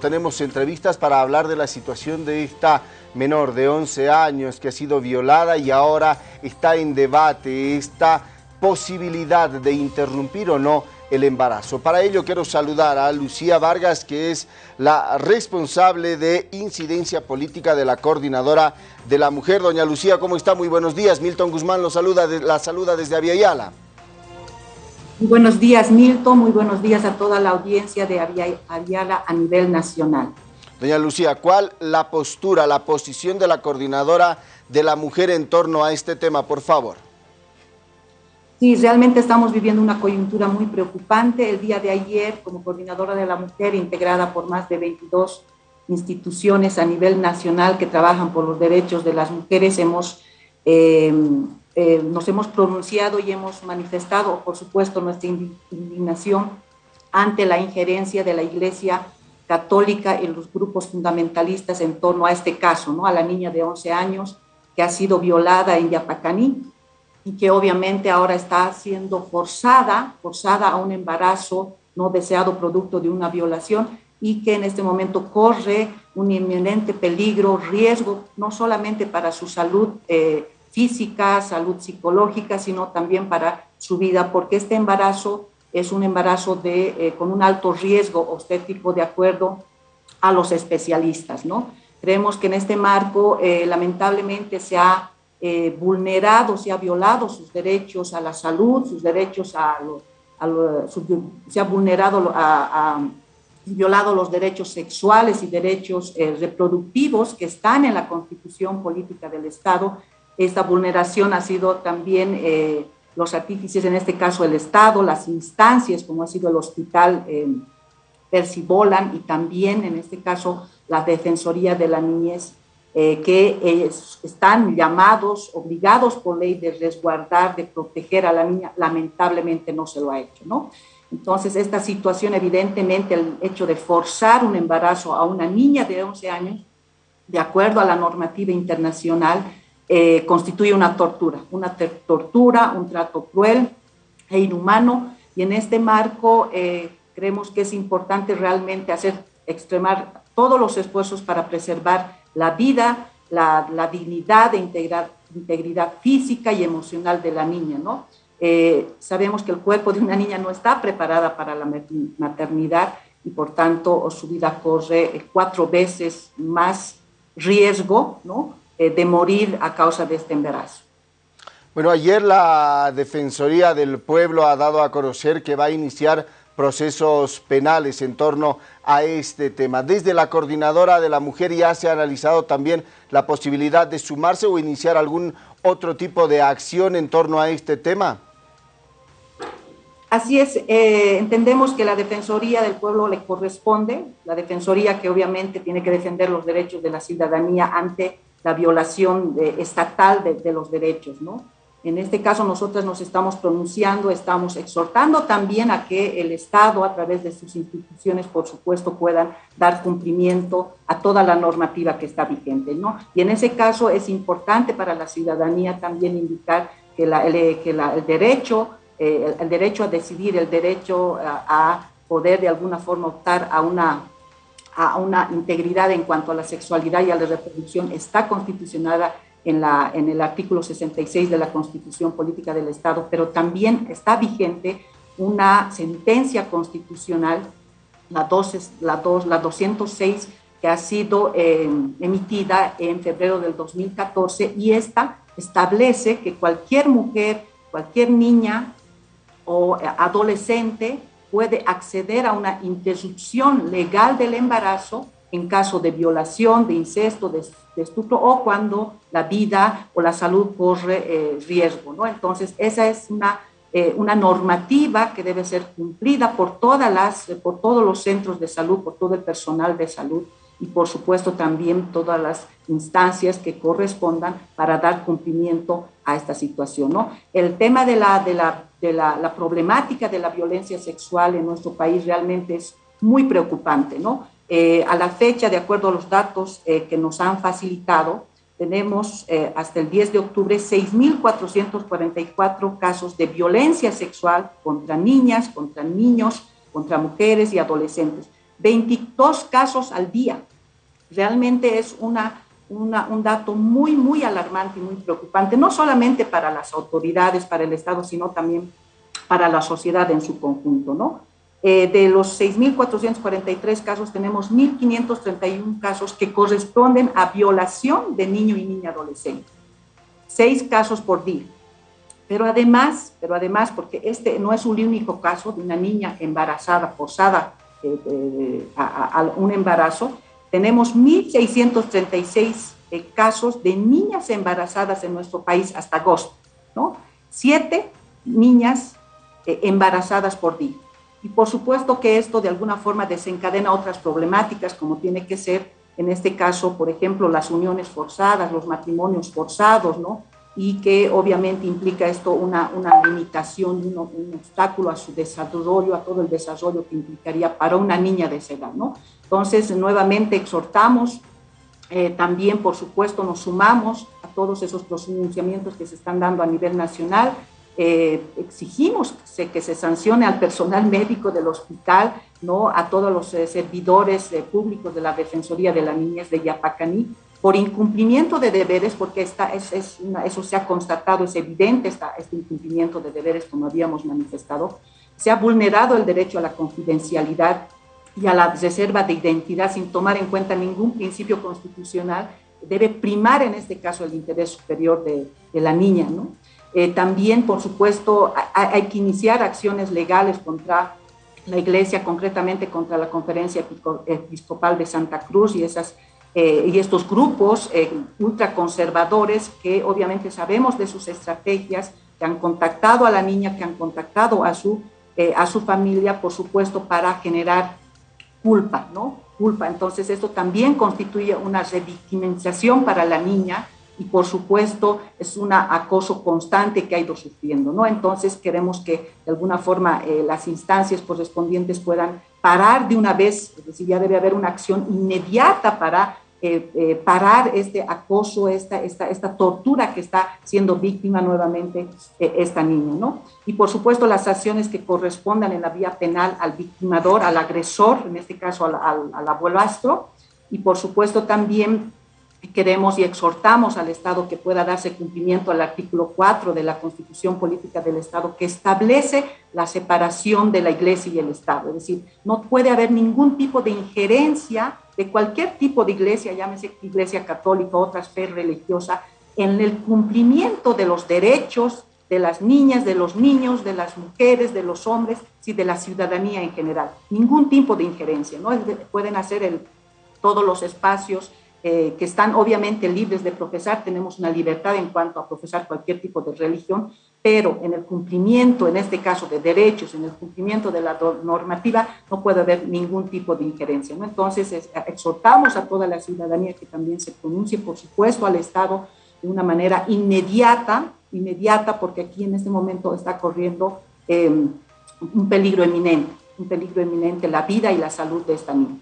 Tenemos entrevistas para hablar de la situación de esta menor de 11 años que ha sido violada y ahora está en debate esta posibilidad de interrumpir o no el embarazo. Para ello quiero saludar a Lucía Vargas, que es la responsable de incidencia política de la Coordinadora de la Mujer. Doña Lucía, ¿cómo está? Muy buenos días. Milton Guzmán lo saluda, la saluda desde Aviala. Muy buenos días, Milton. Muy buenos días a toda la audiencia de Aviala a nivel nacional. Doña Lucía, ¿cuál la postura, la posición de la coordinadora de la mujer en torno a este tema, por favor? Sí, realmente estamos viviendo una coyuntura muy preocupante. El día de ayer, como coordinadora de la mujer, integrada por más de 22 instituciones a nivel nacional que trabajan por los derechos de las mujeres, hemos eh, eh, nos hemos pronunciado y hemos manifestado, por supuesto, nuestra indignación ante la injerencia de la Iglesia Católica y los grupos fundamentalistas en torno a este caso, ¿no? a la niña de 11 años que ha sido violada en Yapacaní y que obviamente ahora está siendo forzada, forzada a un embarazo no deseado producto de una violación y que en este momento corre un inminente peligro, riesgo, no solamente para su salud eh, física, salud psicológica, sino también para su vida, porque este embarazo es un embarazo de, eh, con un alto riesgo obstétrico de acuerdo a los especialistas. ¿no? Creemos que en este marco eh, lamentablemente se ha eh, vulnerado, se ha violado sus derechos a la salud, sus derechos a, se ha vulnerado a, violado los derechos sexuales y derechos reproductivos que están en la constitución política del Estado esta vulneración ha sido también eh, los artífices, en este caso el Estado, las instancias, como ha sido el hospital eh, Percibolan y también en este caso la Defensoría de la Niñez, eh, que están llamados, obligados por ley de resguardar, de proteger a la niña, lamentablemente no se lo ha hecho, ¿no? Entonces, esta situación, evidentemente, el hecho de forzar un embarazo a una niña de 11 años, de acuerdo a la normativa internacional, eh, constituye una tortura, una tortura, un trato cruel e inhumano. Y en este marco eh, creemos que es importante realmente hacer, extremar todos los esfuerzos para preservar la vida, la, dignidad e integridad física y emocional de la niña, ¿no? Eh, sabemos que el cuerpo de una niña no está preparada para la maternidad y por tanto su vida corre cuatro veces más riesgo, ¿no? Eh, de morir a causa de este embarazo. Bueno, ayer la Defensoría del Pueblo ha dado a conocer que va a iniciar procesos penales en torno a este tema. Desde la Coordinadora de la Mujer ya se ha analizado también la posibilidad de sumarse o iniciar algún otro tipo de acción en torno a este tema. Así es, eh, entendemos que la Defensoría del Pueblo le corresponde, la Defensoría que obviamente tiene que defender los derechos de la ciudadanía ante la violación estatal de, los derechos, ¿no? En este caso, nosotros nos estamos pronunciando, estamos exhortando también a que el Estado, a través de sus instituciones, por supuesto, puedan dar cumplimiento a toda la normativa que está vigente, ¿no? Y en ese caso es importante para la ciudadanía también indicar que, el, que el, derecho, eh, el, derecho a decidir, el derecho a poder de alguna forma optar a una a una integridad en cuanto a la sexualidad y a la reproducción está constitucionada en, la, en el artículo 66 de la Constitución Política del Estado, pero también está vigente una sentencia constitucional, la, la, la 206, que ha sido eh, emitida en febrero del 2014 y esta establece que cualquier mujer, cualquier niña o adolescente puede acceder a una interrupción legal del embarazo en caso de violación, de incesto, de, estupro o cuando la vida o la salud corre eh, riesgo. ¿no? Entonces, esa es una, eh, una normativa que debe ser cumplida por, todas las, por todos los centros de salud, por todo el personal de salud y por supuesto también todas las instancias que correspondan para dar cumplimiento a esta situación. ¿no? El tema de la, de la, de la, la problemática de la violencia sexual en nuestro país realmente es muy preocupante. ¿no? Eh, a la fecha, de acuerdo a los datos eh, que nos han facilitado, tenemos eh, hasta el 10 de octubre 6.444 casos de violencia sexual contra niñas, contra niños, contra mujeres y adolescentes 22 casos al día. Realmente es una, un dato muy, muy alarmante y muy preocupante, no solamente para las autoridades, para el Estado, sino también para la sociedad en su conjunto, ¿no? Eh, de los 6.443 casos, tenemos 1.531 casos que corresponden a violación de niño y niña adolescente. Seis casos por día. Pero además, pero además, porque este no es un único caso de una niña embarazada, forzada eh, eh, a, un embarazo, tenemos 1.636 casos de niñas embarazadas en nuestro país hasta agosto, ¿no? Siete niñas embarazadas por día. Y por supuesto que esto de alguna forma desencadena otras problemáticas, como tiene que ser, en este caso, por ejemplo, las uniones forzadas, los matrimonios forzados, ¿no? Y que obviamente implica esto una, una limitación, un, un obstáculo a su desarrollo, a todo el desarrollo que implicaría para una niña de esa edad, ¿no? Entonces, nuevamente exhortamos, eh, también, por supuesto, nos sumamos a todos esos pronunciamientos que se están dando a nivel nacional eh, exigimos que se sancione al personal médico del hospital, ¿no? a todos los eh, servidores eh, públicos de la Defensoría de la Niñez de Yapacaní, por incumplimiento de deberes, porque esta es, es eso se ha constatado, es evidente esta, este incumplimiento de deberes, como habíamos manifestado, se ha vulnerado el derecho a la confidencialidad y a la reserva de identidad sin tomar en cuenta ningún principio constitucional, debe primar en este caso el interés superior de, de la niña, ¿no? Eh, también, por supuesto, hay, que iniciar acciones legales contra la Iglesia, concretamente contra la Conferencia Episcopal de Santa Cruz y, esas, eh, y estos grupos eh, ultraconservadores que obviamente sabemos de sus estrategias, que han contactado a la niña, que han contactado a su, a su familia, por supuesto, para generar culpa, ¿no? Culpa. Entonces, esto también constituye una revictimización para la niña y por supuesto es un acoso constante que ha ido sufriendo, ¿no? Entonces queremos que de alguna forma eh, las instancias correspondientes puedan parar de una vez, es decir, ya debe haber una acción inmediata para eh, eh, parar este acoso, esta, esta, esta tortura que está siendo víctima nuevamente esta niña, ¿no? Y por supuesto las acciones que correspondan en la vía penal al victimador, al agresor, en este caso al, al, al y por supuesto también queremos y exhortamos al Estado que pueda darse cumplimiento al artículo 4 de la Constitución Política del Estado que establece la separación de la Iglesia y el Estado. Es decir, no puede haber ningún tipo de injerencia de cualquier tipo de iglesia, llámese iglesia católica, otra fe religiosa, en el cumplimiento de los derechos de las niñas, de los niños, de las mujeres, de los hombres y de la ciudadanía en general. Ningún tipo de injerencia, ¿no? Pueden hacer el, todos los espacios eh, que están obviamente libres de profesar, tenemos una libertad en cuanto a profesar cualquier tipo de religión, pero en el cumplimiento, en este caso de derechos, en el cumplimiento de la normativa, no puede haber ningún tipo de injerencia. Entonces, exhortamos a toda la ciudadanía que también se pronuncie, por supuesto, al Estado de una manera inmediata, inmediata, porque aquí en este momento está corriendo eh, un peligro eminente, un peligro eminente la vida y la salud de esta niña.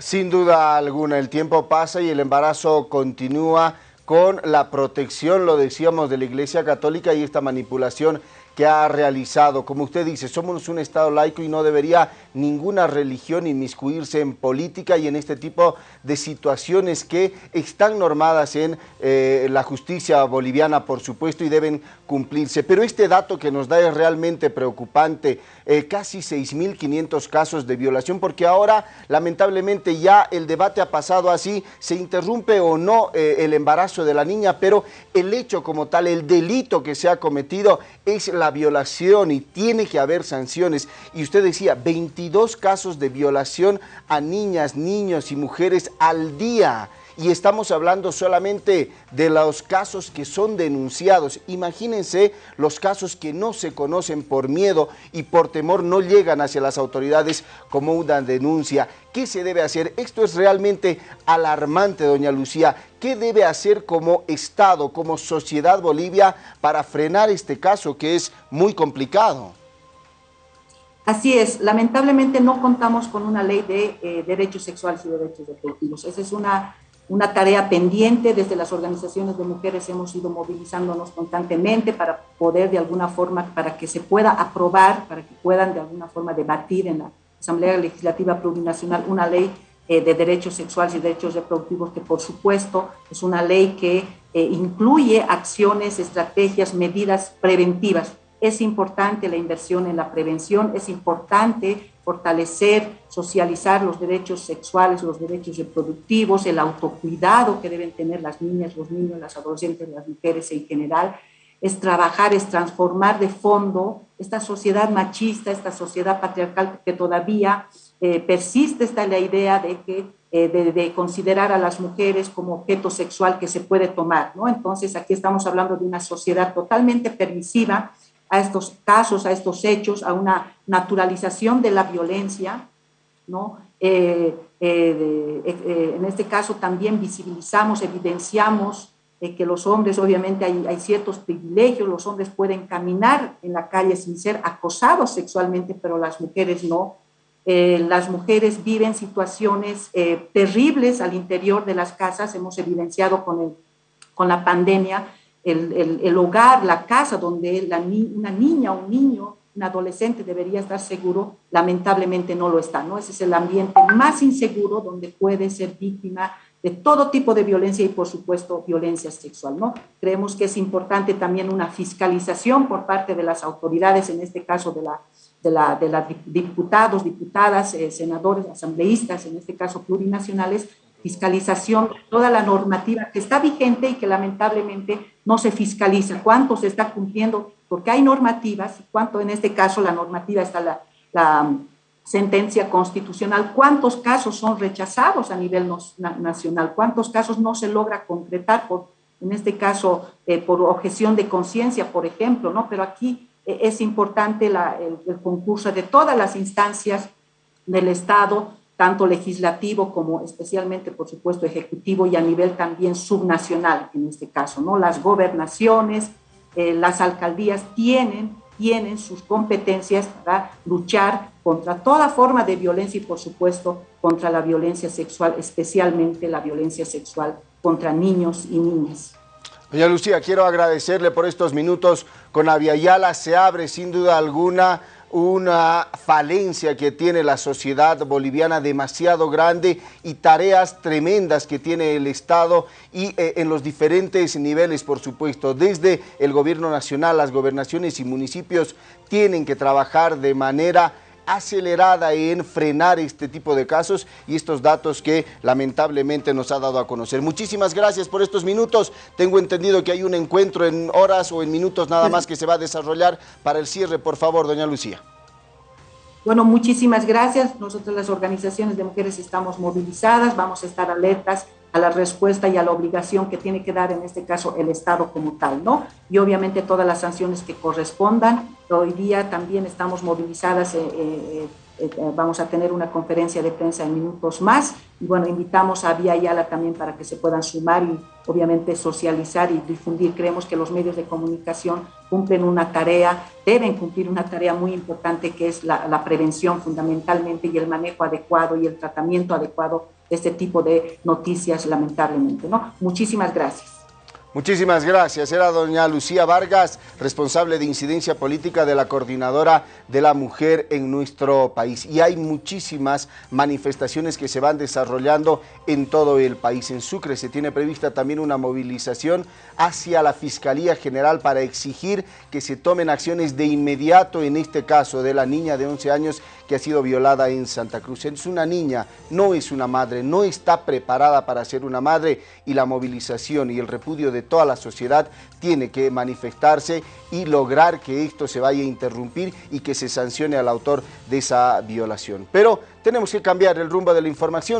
Sin duda alguna, el tiempo pasa y el embarazo continúa con la protección, lo decíamos, de la Iglesia Católica y esta manipulación que ha realizado. Como usted dice, somos un Estado laico y no debería ninguna religión inmiscuirse en política y en este tipo de situaciones que están normadas en eh, la justicia boliviana, por supuesto, y deben cumplirse. Pero este dato que nos da es realmente preocupante, eh, casi 6.500 casos de violación, porque ahora lamentablemente ya el debate ha pasado así, se interrumpe o no eh, el embarazo de la niña, pero el hecho como tal, el delito que se ha cometido es la violación y tiene que haber sanciones. Y usted decía, 22 casos de violación a niñas, niños y mujeres al día y estamos hablando solamente de los casos que son denunciados. Imagínense los casos que no se conocen por miedo y por temor no llegan hacia las autoridades como una denuncia. ¿Qué se debe hacer? Esto es realmente alarmante, doña Lucía. ¿Qué debe hacer como Estado, como sociedad Bolivia para frenar este caso que es muy complicado? Así es, lamentablemente no contamos con una ley de eh, derechos sexuales y derechos reproductivos. Esa es una una tarea pendiente. Desde las organizaciones de mujeres hemos ido movilizándonos constantemente para poder de alguna forma, para que se pueda aprobar, para que puedan de alguna forma debatir en la, Asamblea Legislativa Plurinacional una ley eh, de derechos sexuales y derechos reproductivos que por supuesto es una ley que eh, incluye acciones, estrategias, medidas preventivas. Es importante la inversión en la prevención, es importante fortalecer, socializar los derechos sexuales, los derechos reproductivos, el autocuidado que deben tener las niñas, los niños, las adolescentes, las mujeres en general, es trabajar, es transformar de fondo esta sociedad machista, esta sociedad patriarcal que todavía eh, persiste, está la idea de que eh, de, considerar a las mujeres como objeto sexual que se puede tomar, ¿no? Entonces aquí estamos hablando de una sociedad totalmente permisiva a estos casos, a estos hechos, a una naturalización de la violencia, ¿no? Eh, en este caso también visibilizamos, evidenciamos que los hombres, obviamente hay, hay, ciertos privilegios, los hombres pueden caminar en la calle sin ser acosados sexualmente, pero las mujeres no. Eh, las mujeres viven situaciones eh, terribles al interior de las casas, hemos evidenciado con, el, con la pandemia, el, el, el hogar, la casa donde una niña un niño, un adolescente debería estar seguro, lamentablemente no lo está, ¿no? Ese es el ambiente más inseguro donde puede ser víctima de todo tipo de violencia y, por supuesto, violencia sexual. ¿no? Creemos que es importante también una fiscalización por parte de las autoridades, en este caso de la de, la, de la diputados, diputadas, eh, senadores, asambleístas, en este caso plurinacionales, fiscalización de toda la normativa que está vigente y que lamentablemente no se fiscaliza. ¿Cuánto se está cumpliendo? Porque hay normativas, cuánto en este caso la normativa está la, la sentencia constitucional, cuántos casos son rechazados a nivel nacional, cuántos casos no se logra concretar, por, en este caso eh, por objeción de conciencia, por ejemplo, ¿no? Pero aquí eh, es importante el, el, concurso de todas las instancias del Estado, tanto legislativo como especialmente, por supuesto, ejecutivo y a nivel también subnacional, en este caso, ¿no? Las gobernaciones, eh, las alcaldías tienen tienen sus competencias para luchar contra toda forma de violencia y, por supuesto, contra la violencia sexual, especialmente la violencia sexual contra niños y niñas. Doña Lucía, quiero agradecerle por estos minutos con Aviala. Se abre sin duda alguna una falencia que tiene la sociedad boliviana demasiado grande y tareas tremendas que tiene el Estado y eh, en los diferentes niveles, por supuesto. Desde el gobierno nacional, las gobernaciones y municipios tienen que trabajar de manera acelerada en frenar este tipo de casos y estos datos que lamentablemente nos ha dado a conocer. Muchísimas gracias por estos minutos. Tengo entendido que hay un encuentro en horas o en minutos nada más que se va a desarrollar para el cierre. Por favor, doña Lucía. Bueno, muchísimas gracias. Nosotros las organizaciones de mujeres estamos movilizadas, vamos a estar alertas a la respuesta y a la obligación que tiene que dar en este caso el Estado como tal, ¿no? Y obviamente todas las sanciones que correspondan. Hoy día también estamos movilizadas, eh, eh, eh, vamos a tener una conferencia de prensa en minutos más y bueno, invitamos a Vía Yala también para que se puedan sumar y obviamente socializar y difundir. Creemos que los medios de comunicación cumplen una tarea, deben cumplir una tarea muy importante que es la, la prevención fundamentalmente y el manejo adecuado y el tratamiento adecuado este tipo de noticias, lamentablemente. ¿no? Muchísimas gracias. Muchísimas gracias. Era doña Lucía Vargas, responsable de incidencia política de la Coordinadora de la Mujer en nuestro país. Y hay muchísimas manifestaciones que se van desarrollando en todo el país. En Sucre se tiene prevista también una movilización hacia la Fiscalía General para exigir que se tomen acciones de inmediato en este caso de la niña de 11 años que ha sido violada en Santa Cruz. Es una niña, no es una madre, no está preparada para ser una madre y la movilización y el repudio de toda la sociedad tiene que manifestarse y lograr que esto se vaya a interrumpir y que se sancione al autor de esa violación. Pero tenemos que cambiar el rumbo de la información.